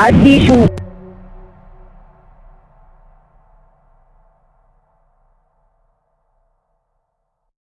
አዲሱ